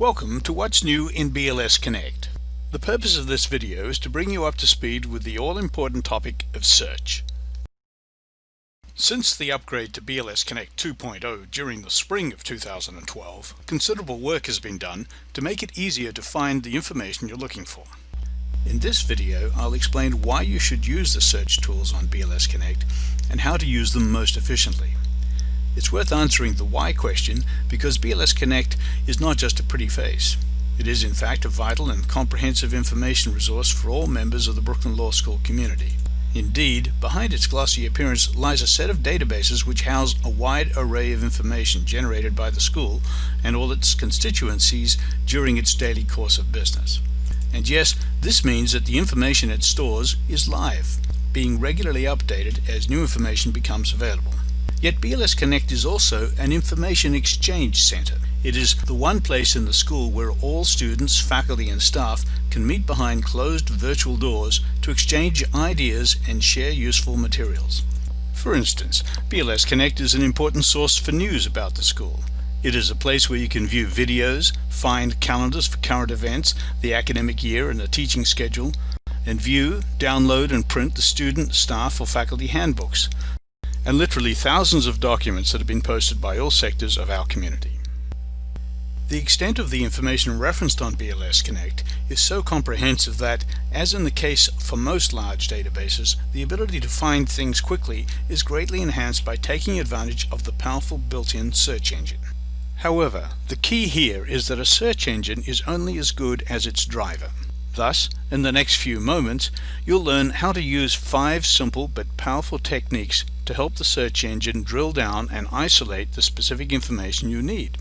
Welcome to What's New in BLS Connect. The purpose of this video is to bring you up to speed with the all-important topic of search. Since the upgrade to BLS Connect 2.0 during the spring of 2012, considerable work has been done to make it easier to find the information you're looking for. In this video, I'll explain why you should use the search tools on BLS Connect and how to use them most efficiently. It's worth answering the why question because BLS Connect is not just a pretty face. It is in fact a vital and comprehensive information resource for all members of the Brooklyn Law School community. Indeed, behind its glossy appearance lies a set of databases which house a wide array of information generated by the school and all its constituencies during its daily course of business. And yes, this means that the information it stores is live, being regularly updated as new information becomes available. Yet BLS Connect is also an information exchange center. It is the one place in the school where all students, faculty and staff can meet behind closed virtual doors to exchange ideas and share useful materials. For instance, BLS Connect is an important source for news about the school. It is a place where you can view videos, find calendars for current events, the academic year and the teaching schedule, and view, download and print the student, staff or faculty handbooks, and literally thousands of documents that have been posted by all sectors of our community. The extent of the information referenced on BLS Connect is so comprehensive that, as in the case for most large databases, the ability to find things quickly is greatly enhanced by taking advantage of the powerful built-in search engine. However, the key here is that a search engine is only as good as its driver. Thus, in the next few moments, you'll learn how to use five simple but powerful techniques to help the search engine drill down and isolate the specific information you need.